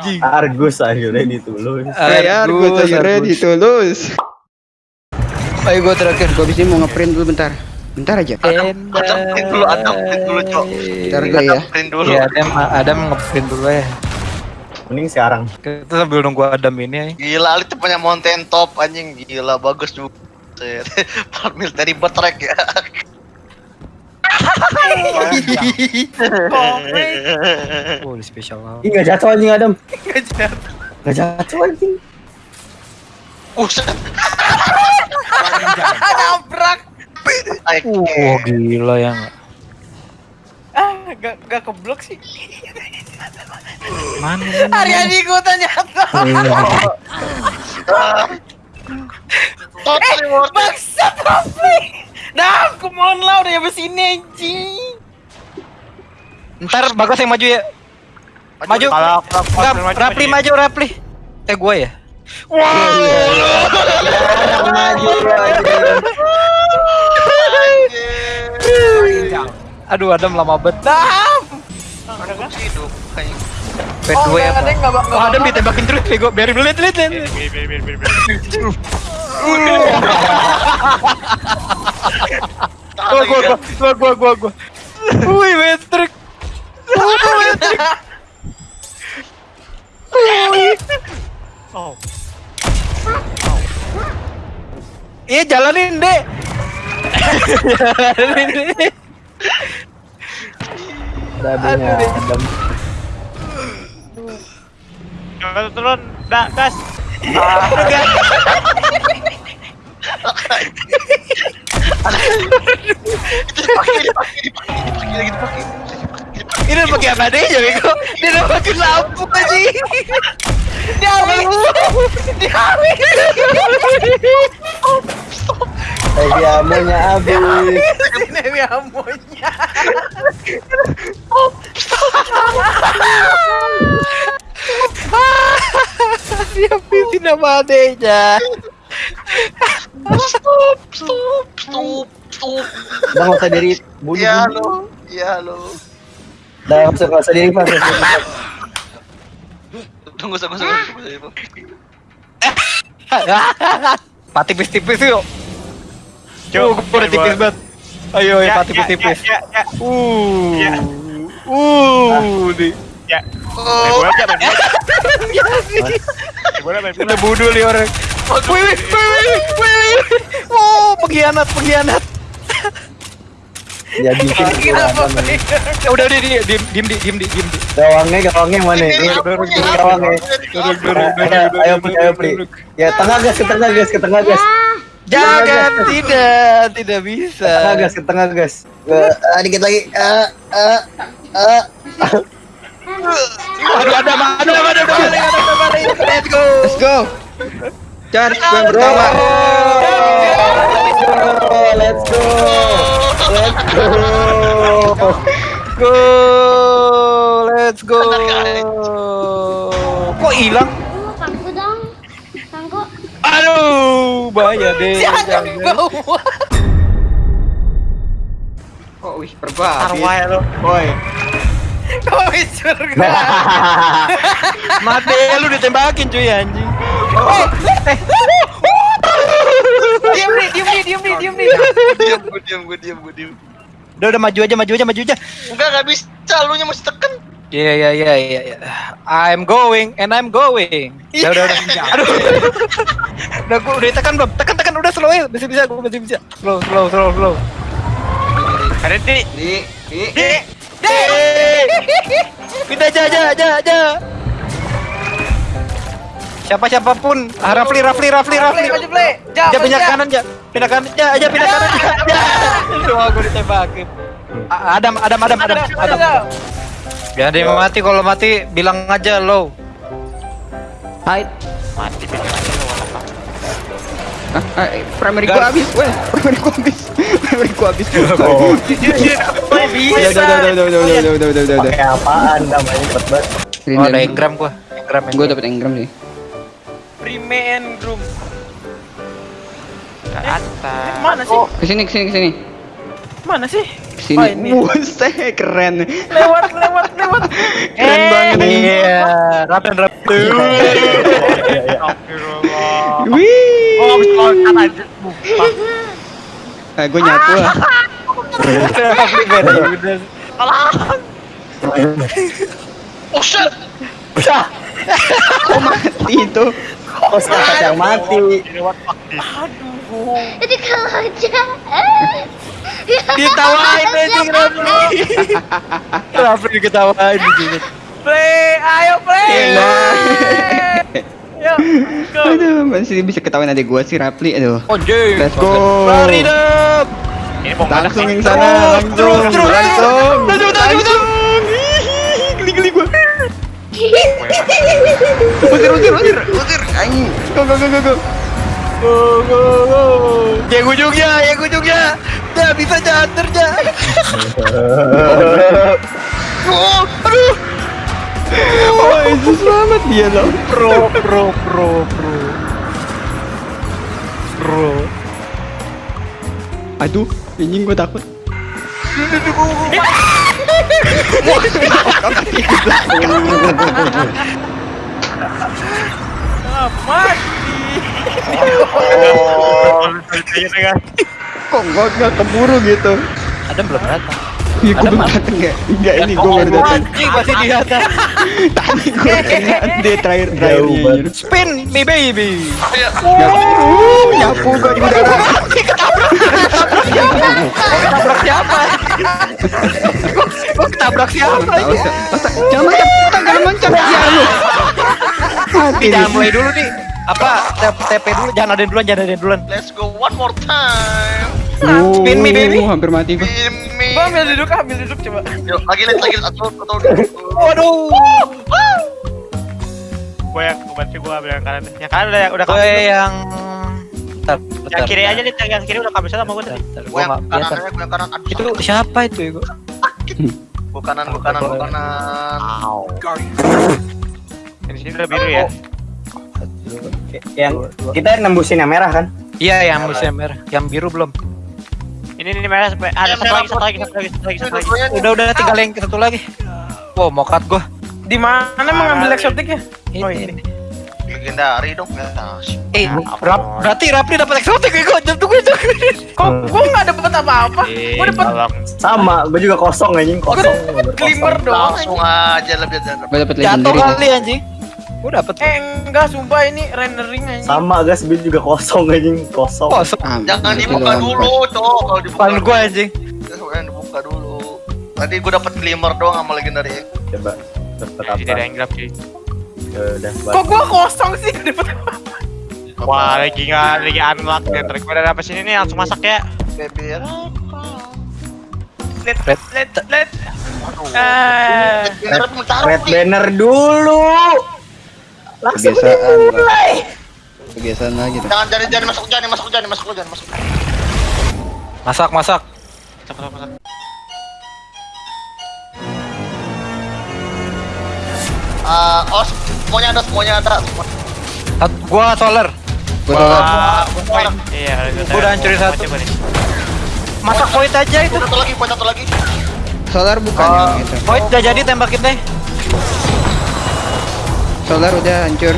anjing. Argus akhirnya ditulus. Saya Argus akhirnya ditulus. Ayo gue terakhir, gue bisa mau ngeprint dulu bentar. Bentar aja. Adam, Adam print dulu, Adam print dulu, Cok. Bentar gue ya. Print dulu. Iya, Adam, Adam ngeprint dulu ya. Mending sekarang. Kita sambil nunggu Adam ini ya. Gila, Ali tuh punya mountain top anjing. Gila, bagus juga. Part military betrek ya. Komeng. Oh, ini spesial banget. Enggak jatuh anjing Adam. Enggak jatuh. Enggak jatuh anjing. Buset. Nabrak. Wah, gila ya enggak. Ah, enggak enggak keblok sih. Mana? Hari-hari ikutan jatuh. Iya. Total eh, Maksa Rofi. Come on lah udah nyampe sini anjing. Ntar bagus yang maju ya. Maju. Kalau Enggak, Rapli maju, Rapli. Eh gua ya. Maju Aduh, Adam lama banget. Dam. hidup. Oh, gue ada yang nggak bak- Oh, Adam ditembakin terus, bego. Biarin dulu, lihat, lihat, lihat. Gua, gua, gua, gua, gua, gua, gua. Wih, metrik. Iya, jalanin, Dek. Jalanin, Dek. Dadanya Adam. turun, dah, gas. Dipakai, dipakai, dipakai, dipakai lagi dipakai. Ini udah pakai apa deh, bego? Dia udah pakai lampu aja. Dia habis. Dia habis. Heavy amonya habis. Ini dia amonya. Dia habisin sama adeknya. Stop, stop, stop, stop. Udah nggak usah diri. Bunuh. Iya lo, iya lo. Udah nggak usah nggak usah diri pas. Tunggu, tunggu, tunggu, tunggu. Pak tipis-tipis yuk. Coba gue udah tipis banget. Ayo, ayo, Pak tipis-tipis. Ya, ya, Uh, Ya. uh, nih. ya. Main Oh, bola aja, main bola. Main bola, main bola. Udah bunuh nih orang. Wih, wih, wih, wih, wih, wih. Oh, pengkhianat, pengkhianat. Ya bikin. Ya Udah, udah, diem, diem, diem, diem, diem, diem. Gawangnya gawangnya mana? Gawangnya. Ayo, ayo, ayo, Pri. Ya tengah gas ke tengah gas ke tengah gas. Jangan, tidak, tidak bisa. Tengah gas ke tengah gas. Eh, ah, dikit lagi. Ah, ah, ah. Aduh, ada, ada, ada, ada, ada, balik, ada, ada, balik. Let's go. Let's go. Charge gue pertama. Let's go. Let's go. Go, let's go. Kok hilang? Kangku dong. Kangku. Aduh, bahaya deh. Jangan. Kok wih berbahaya. Arwah lo. Boy. Kau surga. Mati lu ditembakin cuy anjing. Diam nih, diam nih, diam nih, diam nih. Diam, gue diam, gue diam, gue diam. Udah udah maju aja, maju aja, maju aja. Enggak, enggak bisa, lu nya mesti tekan. Iya iya iya iya. iya. I'm going and I'm going. Udah udah udah. Aduh. udah gua udah tekan belum? Tekan tekan udah slow ya. Bisa bisa gua masih bisa. Slow slow slow slow. Ada di. Di, di. Di. Pindah aja aja aja aja. Siapa siapa pun. Ah, Rafli, Rafli, Rafli, Rafli. aja pindah kanan, aja Pindah kanan, aja aja pindah kanan. aja Semua gue ditembak Adam, Adam, Adam, Adam. Adam. Gak dia mati kalau mati bilang aja lo. Hai. Mati bilang eh, aja gua habis, weh. Primary gua habis. primary gua habis. Oh. Bisa. Udah, udah, udah, udah, udah, udah, udah, udah. Apaan namanya cepet banget. Oh, ada engram gua. Engram. Gua dapat engram sih. Prime and groom. Ke atas. Mana sih? Ke sini, ke sini, ke sini. Mana sih? Sini. Oh, ini. Buset, keren. Lewat, lewat, lewat. Keren banget ini. Iya, rapen rapen. Astagfirullah. Wih. Oh, habis loncat aja. Ah, gue nyatu lah. Oh shit! Kok mati itu? Oh, sahabat yang mati. This? Jadi kalau aja. Eh. Ditawain aja. anjing Rapli. Rapli diketawain gitu. Play, ayo play. Yuk, go. Aduh, masih bisa ketahuan adik gua sih Rapli. Aduh. Anjing. Let's go. Lari mana Langsung yang sana, langsung, terus, terus. langsung, langsung. Ih, Geli-geli gua. Usir, usir, usir, usir. Anjing. Go, go, go, go, go. Go go go. Yang ujungnya, yang ujungnya. Ya bisa jantar ya. Oh, aduh. Oh, itu selamat dia loh. Pro pro pro pro. Pro. Aduh, anjing gua takut. Kok gua nggak keburu gitu? Ada belum datang. Iya, gua belum dateng ya. Enggak, ini gua baru datang. Anjing masih di atas. Tadi gua kena dia terakhir terakhirnya. anjir. Spin me baby. Uh, nyapu gua di udara. Ketabrak siapa? Gua ketabrak siapa? Jangan Sa, jangan loncat ya lu. Mati Jangan mulai dulu nih. Apa TP dulu, jangan ada duluan, jangan ada duluan. Let's go one more time. Oh, Spin me, baby. Hampir mati gua. Spin me. Gua ambil duduk, ambil duduk coba. Yuk, lagi lagi lagi satu satu. Waduh. Gua yang bantu gua ambil yang kanan. Yang kanan udah udah Gue kabur. yang Bentar, bentar. Yang kiri aja nih, yang kiri udah kabur sama gua tadi. Gua yang kanan gua yang kanan. Aduh, Itu siapa itu ya gua? gua kanan, gua kanan, gua kanan. Yang di sini udah biru ya. Yang kita nembusin yang merah kan? Iya, yang musim merah. Yang biru belum. Ini ini merah sampai ada Yang satu lagi, satu lagi, satu lagi, satu lagi, satu. Udah udah tinggal yang satu lagi. Wow, cut gua. Di mana mengambil eksotiknya? Ini, Oh, ini. Legendari dong. Ya, sip. Eh, Ya rap, berarti Rapli dapat eksotik ya gua. Tunggu itu. Kok gua nggak dapet apa-apa? Gua dapet tolong. Sama, gue juga kosong anjing, kosong. dapet glimmer doang. Langsung aja lebih Jatuh legendary. kali anjing. Gua dapat. Eh enggak, sumpah ini rendering anjing. Sama gas, gue juga kosong anjing, kosong. Kosong. Ah, Jangan itu dibuka dulu, cowok. Kalau dibuka Depan gua anjing. Jangan dibuka dulu. Tadi gua dapat glimmer doang sama legendary. Coba, dapet Di ada apa? yang gelap sih. Ya Udah, Kok gua kosong sih? Dapet. Wah, lagi nggak lagi unlock nih. Terus gua udah dapet sini nih langsung masak ya. Baby. Let, Red. let, let. Eh, Legendary mencari. red banner dulu. Langsung Kebiasaan, Bang. mulai. Kebiasaan lagi tuh. Jangan jangan jangan masuk jangan masuk jangan masuk jangan masuk. Masak, masak. Masak, masak, masak. Ah, oh semuanya ada semuanya ada. Sat- Gua solar. Gua solar. Wah, poin. Iya, Gua udah hancurin satu. Masak point aja itu. Satu lagi, poin satu lagi. Solar bukan Oh, yang itu. point udah jadi tembakin deh. Solar udah hancur.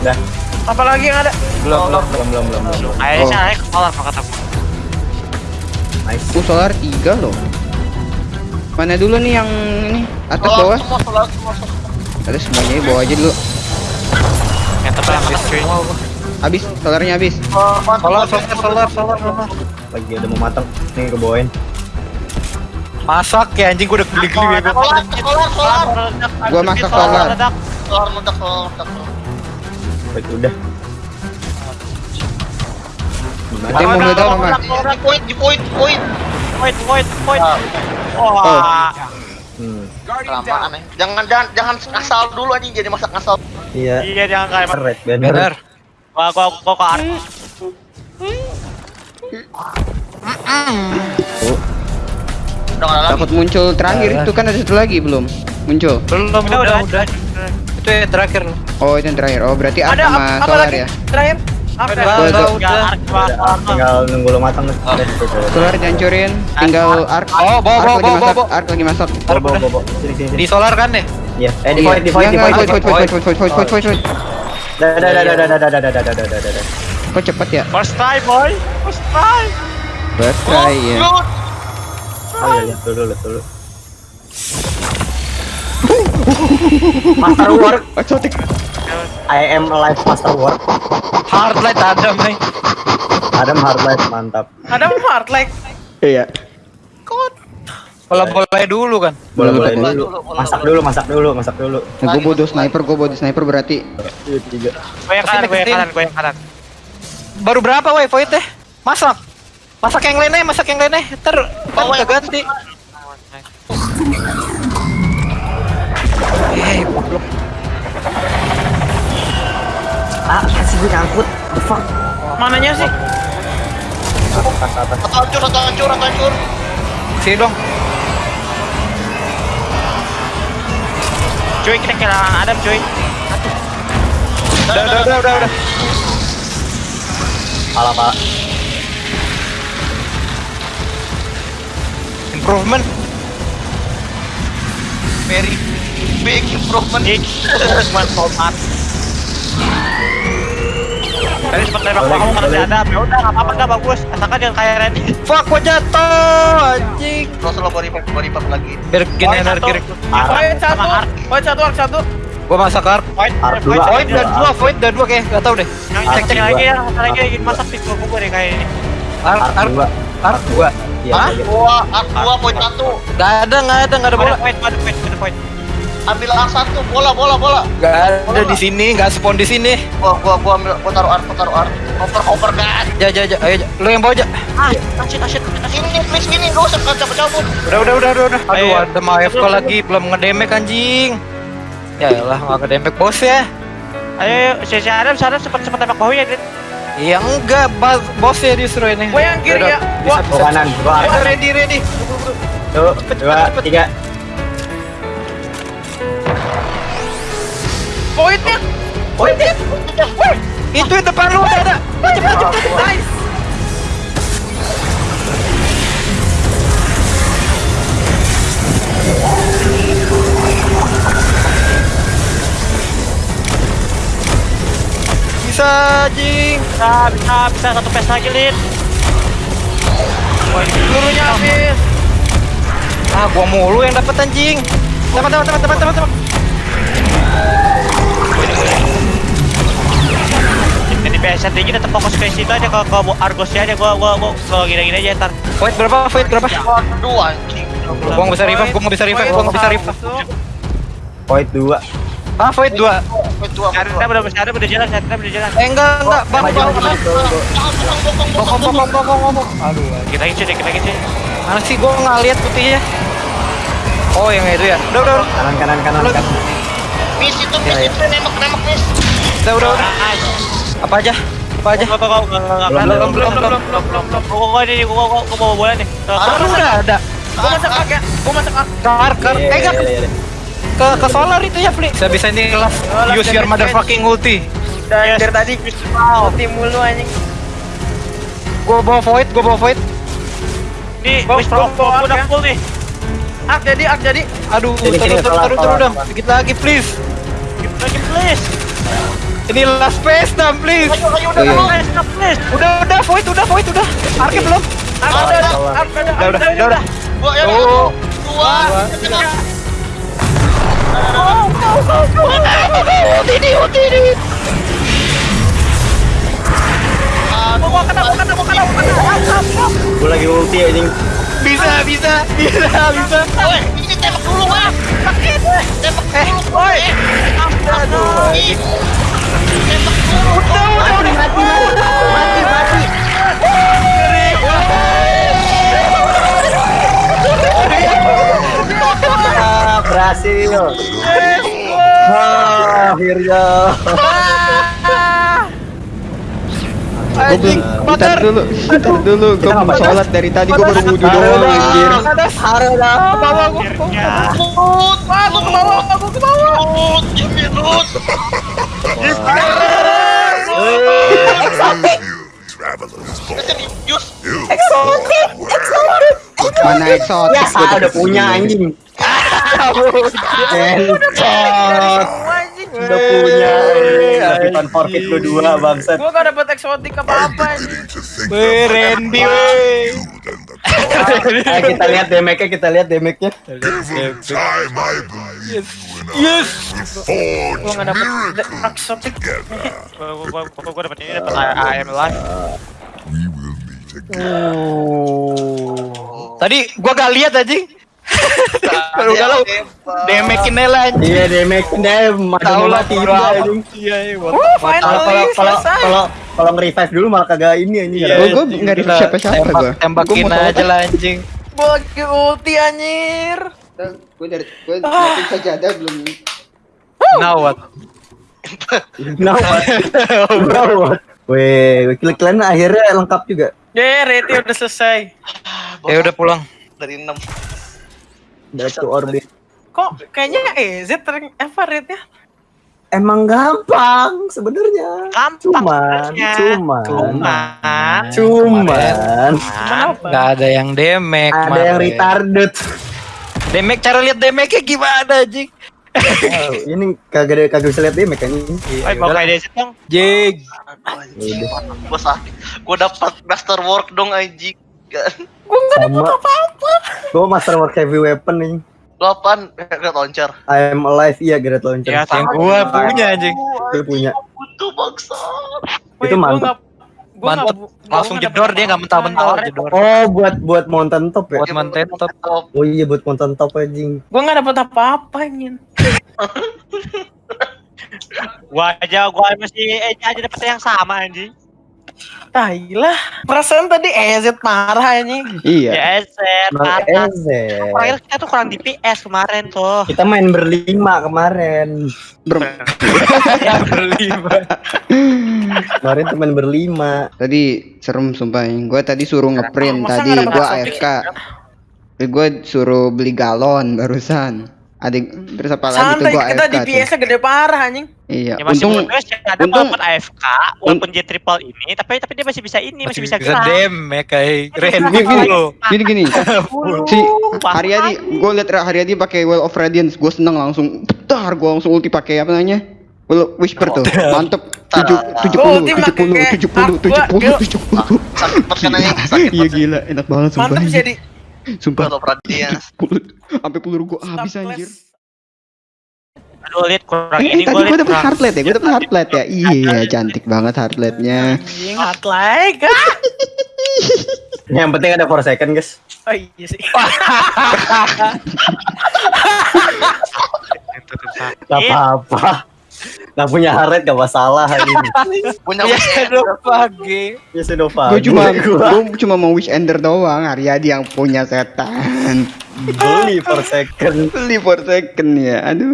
Udah, apa lagi yang ada? Belum, belum. belum, belum, belum, belum. Kayaknya Oh. sih naik ke kolam kata gua. Nice. Uh, solar 3 loh. Mana dulu nih yang ini? Atas Solar bawah? semua solar semua. solar. Ada semuanya bawa aja dulu. Yang tebal yang habis cuy. Habis, solarnya habis. Oh, Solar, solar, solar, solar, solar. Lagi udah mau matang. Nih gue bawain. Masak ya anjing gua udah geli-geli ya. gua. Solar, solar, solar. Gua masak solar. Meledak, solar meledak. solar. Baik, udah. Yang mau meledak apa? Di point, di point, point. Point, point, point. Ah, Wah. Hmm. kelamaan ya. Jangan jangan jangan ngasal dulu anjing jadi masak ngasal. Iya. Iya, jangan kayak Red banner. Bener. gua gua gua ke arah. Takut muncul terakhir itu kan ada satu lagi belum muncul. Belum, udah, udah, udah. Itu yang terakhir. Oh itu yang terakhir. Oh berarti Ada sama apa, apa solar lagi? ya. Terakhir? Ark Udah, tinggal nunggu lo matang nih. Solar dihancurin, tinggal arc. Oh, bawa, bawa, lagi bawa, bawa. arc lagi bobo. Sini, sini, sini. Di solar kan deh. Iya. Eh, di Iya. void, di void, di void, void, void. void, void, void, void, void, dah, dah, dah, dah, dah, dah, dah, dah, dah. Kok cepet ya? First try, boy. First try. First try ya. Oh iya, iya, dulu, dulu, dulu. Master Work, Exotic. I am alive Master Work. Hard light ada, Mai. Adam hard life mantap. Ada hard like. Iya. Kalau boleh dulu kan. Boleh, boleh Boleh dulu. Masak dulu, masak dulu, masak dulu. Nah, gue bodoh sniper, gue bodoh sniper berarti. Iya, tiga. Gue yang kanan, gue yang kanan, gue yang kanan. Baru berapa woi void teh? Masak. Masak yang lainnya, masak yang lainnya. Ntar kan ganti. Eh, goblok. Ah, kasih gue nyangkut. Fuck. Mananya sih? Atau hancur, atau hancur, atau hancur. Sini dong. Cuy, kita kehilangan Adam, cuy. Udah, udah, udah, udah, udah. Salah, Pak. Improvement. Very big improvement. Dik, cuma tomat. Tadi sempat nembak kamu karena si Adam. Ya udah, nggak apa-apa, nggak bagus. Asalkan jangan kayak Randy. Fuck, gua jatuh, anjing. Terus lo body pump, body pump lagi. Poin energi. satu. Void satu. Void satu, Ark satu. Gua masak arc. Poin, Ark poin, dua. poin. Void dan dua, void dan dua kayak gak tau deh. Yang cek cek lagi ya, lagi lagi masak di gua gua deh kayak ini. Arc, Ark arc, dua. arc dua. Iya, Hah? iya. Dua, arc dua, poin satu. Gak ada, gak ada, gak ada bola. Ada poin, ada poin, ada poin. Ambil satu, bola, bola, bola. Gak ada di sini, gak spawn di sini. Gua, gua, gua ambil, gua taruh arc, gua taruh arc. Cover, cover kan. Ja, ja, ja, ayo, ja. lu yang bawa aja. Ah, asyik, asyik, asyik. Ini, please, ini, gak usah cabut-cabut. Udah, udah, udah, udah, udah. Aduh, Ayo. ada MFK lagi, belum ngedemek anjing. Ya elah, gak ngedemek bos ya. Ayo, si si Adam, Adam sempat tembak bau ya, Dit. Iya enggak, bas, bos ya justru ini. Gua yang kiri Udah, ya. udah. Gua- Gua kanan, gua ready, ready. Tuh, dua, tiga. Voidnya. Voidnya. Itu di depan lu udah ada. Cepet, cepet, cepet. Nice. Bisa, anjing. Bisa, bisa, bisa satu pes lagi, Lin. Pelurunya habis. Ah, gua mulu yang dapat anjing. Teman, teman, teman, teman, teman, teman. Jadi PS tinggi tetap fokus ke situ aja ke ke Argosnya aja gua gua gua ke gini-gini aja ntar. Void berapa? Void berapa? Waduh, anjing. Gua nggak bisa revive, gua nggak bisa revive, gua nggak bisa revive. Void dua. Ah, void dua. Ada dua. udah ada udah jalan, ada udah jalan. Eh enggak, enggak, bang, bang. Bokong, bokong, bokong, bokong. Aduh, Kita lagi cuy, kita lagi cuy. mana sih gua nggak lihat putihnya? Oh, yang itu ya. Udah, udah. Kanan, kanan, kanan, kanan. Miss itu, miss Iya, iya. itu, nembak, nembak, miss. Udah, udah, udah. Apa aja? Apa aja? Gua gua gua gua Belum, Belum, belum, belum, belum, belum, gua ini gua gua gua bawa bola nih. Ah, lu udah ada. Gua masak ya. Gua masak Ark. Kar, kar. Iya, Eh, iya, enggak. iya, iya. Ke, ke solar itu ya, Fli. Saya bisa ini last. last Use your motherfucking ulti. Dan dari tadi ulti mulu anjing. Gua bawa void, gua bawa void. Nih, wis pro udah ya. full nih. Ak jadi, ak jadi. Aduh, jadi, turun, turun, turun, turun dong. Sedikit lagi, please. Sedikit lagi, please. Ini last phase dam, please. Ayo, ayo, udah, iya. last phase please. Udah, udah, void, udah, void, udah. Arke iya. belum? Arke udah, arke udah, udah, udah, udah. Gua ya, ya oh. dua, dua. Oh, oh, oh, oh, ini, ini. Gua kena, gua kena, gua kena, gua kena. Gua lagi ulti anjing. Bisa, bisa, bisa, bisa. Woi, ini tembak dulu, Bang. Sakit. Tembak dulu, woi. Aduh. Ih. Tembak dulu. Udah, udah, udah. Mati, mati. Ah, berhasil. Ah, akhirnya. Anjing, bentar dulu. Bentar dulu, gua mau sholat dari tadi gua baru wudu doang anjir. Haru dah. Ke gua. Lut, masuk ke bawah, aku ke bawah. Lut. Mana exotic? Ya, udah punya anjing. Exotic. Udah punya. Tapi pan forfeit lu dua bangsat. Gua gak dapet eksotik apa-apa. Weh, Randy, weh. Ayo kita lihat damage-nya, kita lihat damage-nya. Yes. Gua gak dapet eksotik. Gua gua gua gua dapat ini dapat AM live. Oh. Tadi gua gak lihat anjing. Kalau udah lo demekin Nela anjing. Iya damage-nya masih Tahu mau lah anjing. Iya, iya. Kalau kalau kalau selesai. kalau kalau nge-revive dulu malah kagak ini anjing. Iya, Gua- gua anjing, nggak udah siapa-siapa gua. Tembakin aja lah anjing. Gua lagi ulti anjir. Gue dari gue nyiapin sajadah belum. Now what? Now what? Now what? Weh, klik-klik akhirnya lengkap juga. Deh, rate udah selesai. Ya udah pulang. Dari 6. Back to orbit. Kok kayaknya EZ apa rate-nya? Emang gampang sebenarnya. Gampang Cuman, cuman, Cuman cuman Cuman apa? Gak ada yang demek. ada yang retarded. Demek cara lihat demeknya gimana anjing? Oh, ini kagak ada kagak bisa lihat damage kan ini. Ayo bawa kayak dong. Jig. Anjing. Gua dapat masterwork dong anjing. Kan. Sama. Gua masterwork heavy weapon nih. Lu apaan? Gak launcher. I am alive iya Great Launcher. Ya, Yang gua punya anjing. Itu punya. Butuh bangsa. Itu gua mantap. nggak- gua nggak gua Langsung nggak jedor dapet dia nggak mentah-mentah apa-apa. jedor. Oh, buat buat mountain top ya? Buat mantet top. Oh iya buat mountain top anjing. Gua nggak dapet apa-apa anjing. Gua aja gua masih eh, aja dapat yang sama anjing. Tailah. Perasaan tadi EZ marah anjing. Iya. Ya eset. Bang parah. Eze. Terakhir kita tuh kurang DPS kemarin tuh. Kita main berlima kemarin. Ber- Berlima. Kemarin teman berlima. tadi serem sumpah. Gue tadi suruh ngeprint tadi gue AFK. Gue suruh beli galon barusan. Ada terus apa lagi tuh gue kita AFK tuh. DPS-nya gede parah anjing. Iya. Ya masih Untung untung, ada untung- walaupun AFK, walaupun J triple ini, tapi tapi dia masih bisa ini, masih, bisa gerak. demek kayak Randy Gini, gini, dulu. gini gini. si Haryadi, gue liat Haryadi pakai Well of Radiance, gue seneng langsung, bentar, gue langsung ulti pakai apa namanya? Well, Whisper tuh, mantep. Tujuh, tujuh Gua puluh, tujuh puluh, tujuh puluh, tujuh puluh, gua- tujuh puluh. Sakit banget anjing. Sakit Iya gila, enak banget sumpah. Mantap anjir. jadi Sumpah, Gua perhatian. sampai peluru gue habis anjir. Aduh, lihat kurang Eh, ini tadi gua dapet heartlet ya, gue dapet heartlet ya. Iya, cantik banget heartletnya. anjing ah. Yang penting ada 4 second guys. Oh iya sih. Gak apa-apa. Gak punya haret gak masalah hari ini. Punya Ya weekend. udah pagi. Ya Sedova. Gue cuma, gue cuma mau wish ender doang. Haryadi yang punya setan. beli 4 second. Beli for second ya, aduh.